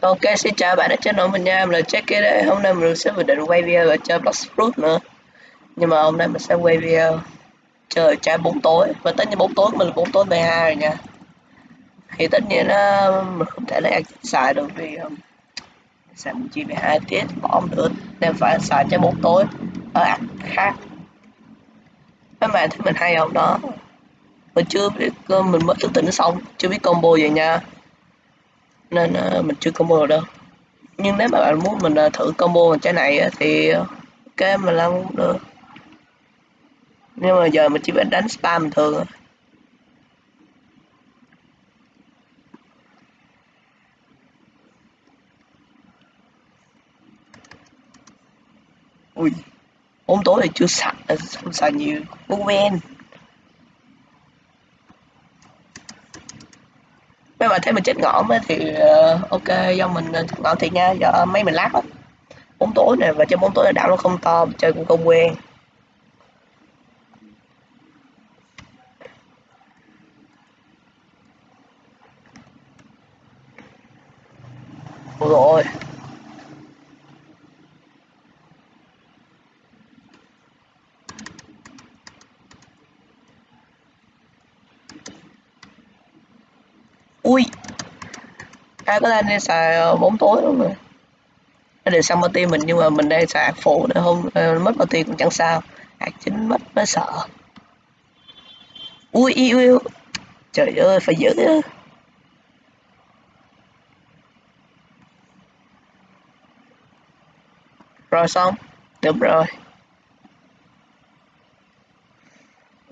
Ok, xin chào bạn đã channel nổi mình nha, mình là Jackie đây. Hôm nay mình sẽ vừa định quay video ở chơi Black Fruit nữa. Nhưng mà hôm nay mình sẽ quay video chơi chơi bóng tối và tất nhiên bóng tối mình là bóng tối 12 rồi nha. Thì tất nhiên nó mình không thể lấy xài được vì um, xài một chi 12 tiết bỏ không được nên phải xài chơi bóng tối ở ăn khác. Các bạn thấy mình hay không đó? Mình chưa biết um, mình mới thức tỉnh xong, chưa biết combo vậy nha. Nên uh, mình chưa combo được đâu. Nhưng nếu mà bạn muốn mình uh, thử combo bằng trái này thì ok mình làm cũng được. Nhưng mà giờ mình chỉ biết đánh spam bình thường ui. Bóng tối thì chưa sạch không xài nhiều. Bóng ven nếu mà thấy mình chết ngõm thì uh, ok do mình ờ, chết ngõm thì nha. Do mấy mình lát lắm. Bóng tối này và chơi bóng tối là đảo nó không to chơi cũng không quen. Rồi ui ai có đang đi xài ờ, bóng tối luôn rồi. Nó đều xong party mình nhưng mà mình đang xài phụ nữa không ờ, mất party cũng chẳng sao. Hạt chính mất, nó sợ. Ui yêu yêu trời ơi, phải giữ rồi xong. Đúng rồi.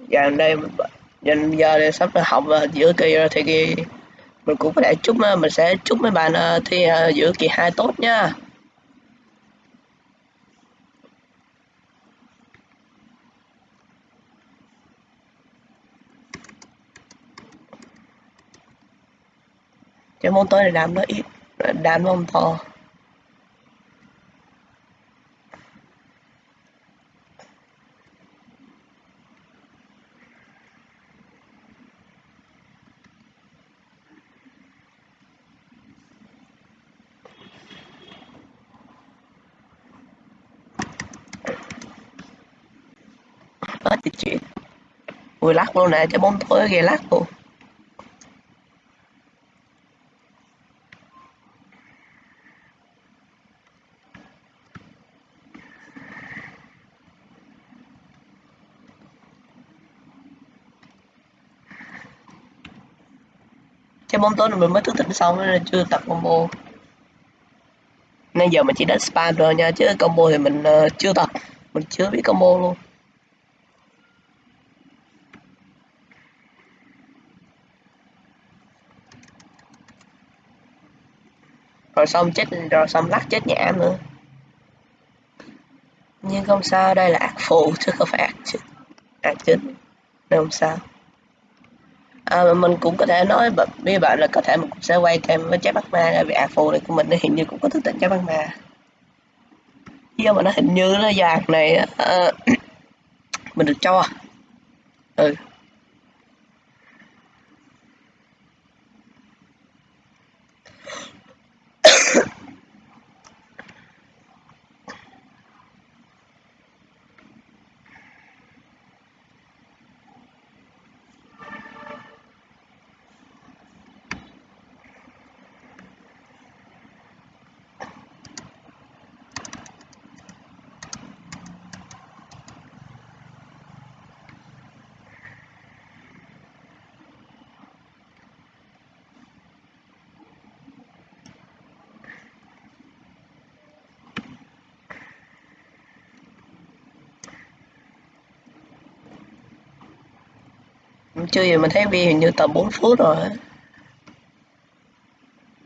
Giờ đây giờ giờ đây sắp học và giữa kia rồi thì kia mình cũng có thể chúc ờ, mình sẽ chúc mấy bạn ờ, thi ờ, giữa kỳ hai tốt nha. Cái môn tôi là đám nó ít đám nó không to hết chuyện. Ui lắc luôn nè cái bóng tối ghê lắc luôn cái bóng tối này mình mới thức tỉnh xong nên chưa tập combo. Nên giờ mình chỉ đánh spam rồi nha chứ combo thì mình uh, chưa tập. Mình chưa biết combo luôn. Rồi xong chết rồi xong lắc chết nhã nữa. Nhưng không sao đây là ác phụ chứ không phải ác chính ác chính. Nên không sao. À, mình cũng có thể nói với bạn là có thể mình cũng sẽ quay thêm với trái bắt ma vì ác phụ này của mình hình như cũng có thức tỉnh trái bắt ma. Do mà nó hình như nó giạc này uh, mình được cho. Ừ. chưa gì mình thấy video hình như tầm 4 phút rồi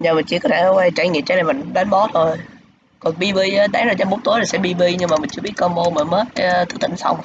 giờ mình chỉ có thể quay trải nghiệm trái này mình đánh boss thôi. Còn bb đánh ra trong bút tối là sẽ bb nhưng mà mình chưa biết combo mà mới ờ, thức tỉnh xong.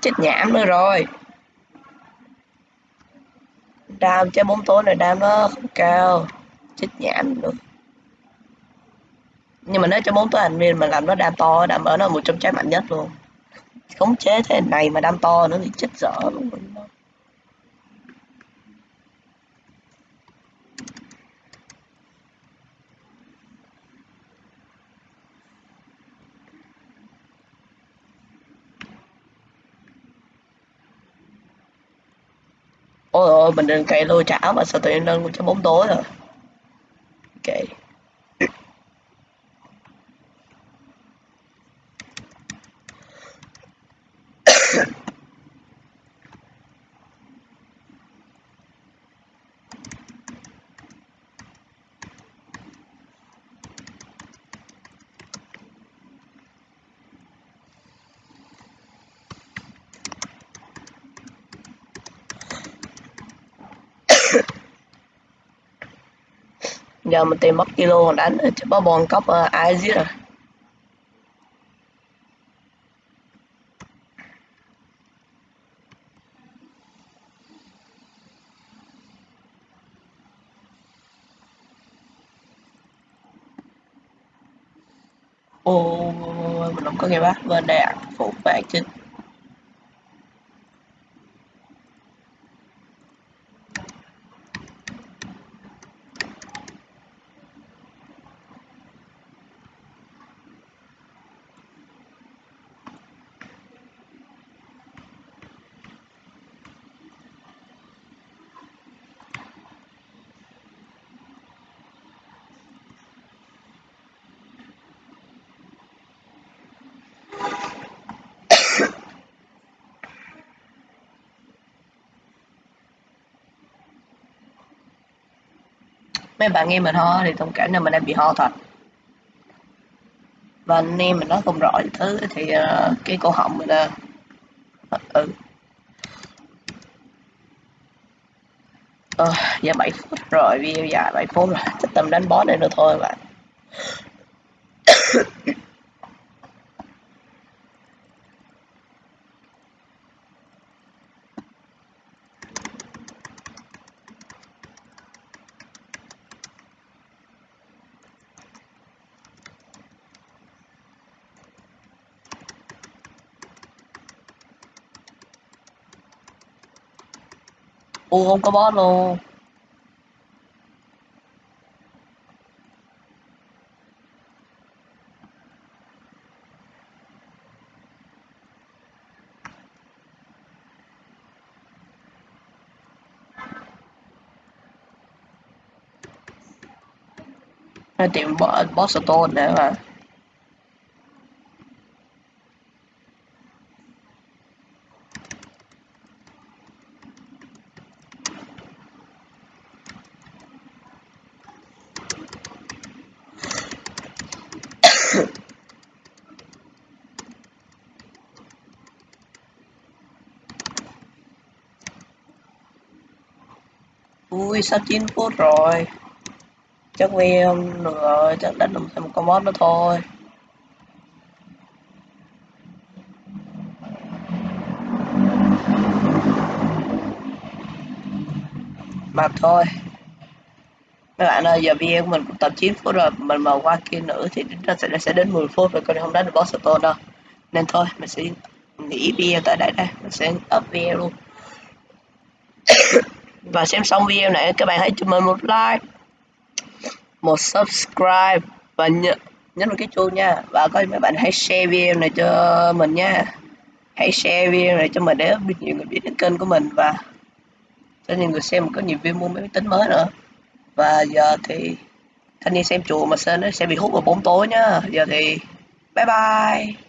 Chết nhảm nữa rồi. Đam chơi bóng tối này đam nó không cao. Chết nhảm nữa nhưng mà nếu cho bốn tối thành viên mà làm nó đam to, đam ở nó một trong trái mạnh nhất luôn. Khống chế thế này mà đam to nữa thì chết dở luôn. Ôi ôi, mình đang cày lôi chảo mà sao tụi em nâng cho bóng tối rồi ok giờ mình tìm mất kilo còn đánh, chứ có bon cốc ai giết à? rồi ô mình không có nghe bác, bên đây ạ, phụ bạn chính. Mấy bạn nghe mình ho thì thông cảm là mình đang bị ho thật. Và anh em mình nói không rõ thứ thì uh, cái cổ họng mình uh, ừ ờ, giờ 7 phút rồi video dài 7 phút rồi. Chắc tầm đánh boss này nữa thôi bạn. Ủa không có boss luôn. Nó tìm boss, boss stone để mà ui, sao 9 phút rồi? Chắc vì không được rồi chắc đánh được thêm một con boss nữa thôi. Mà thôi. Mấy bạn ơi, giờ video của mình cũng tập 9 phút rồi. Mình mà qua kia nữa thì nó sẽ sẽ đến 10 phút rồi còn không đánh được boss stone đâu. Nên thôi, mình sẽ nghỉ video tại đây đây. Mình sẽ up video luôn. và xem xong video này, các bạn hãy cho mình một like, một subscribe và nhớ, nhấn vào cái chuông nha. Và có mấy bạn hãy share video này cho mình nha. Hãy share video này cho mình để nhiều người biết đến kênh của mình và cho nhiều người xem có nhiều video mua máy tính mới nữa. Và giờ thì thanh niên xem chùa mà sơn nó sẽ bị hút vào bóng tối nhá giờ thì bye bye.